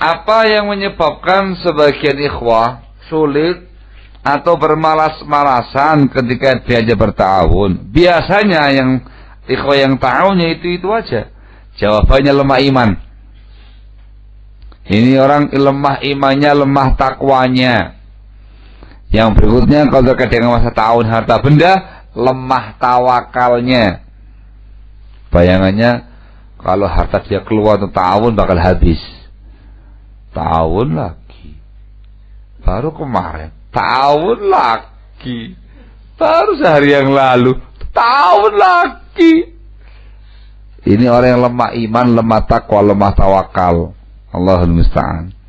Apa yang menyebabkan sebagian ikhwah sulit atau bermalas-malasan ketika diajak bertahun? Biasanya yang ikhwah yang tahunya itu itu aja. Jawabannya lemah iman. Ini orang lemah imannya, lemah takwanya. Yang berikutnya kalau terkait dengan masa tahun harta benda, lemah tawakalnya. Bayangannya kalau harta dia keluar untuk tahun bakal habis tahun lagi. Baru kemarin. Tahun lagi. Baru sehari yang lalu. Tahun lagi. Ini orang yang lemah iman lemah takwa lemah tawakal. Allahul musta'an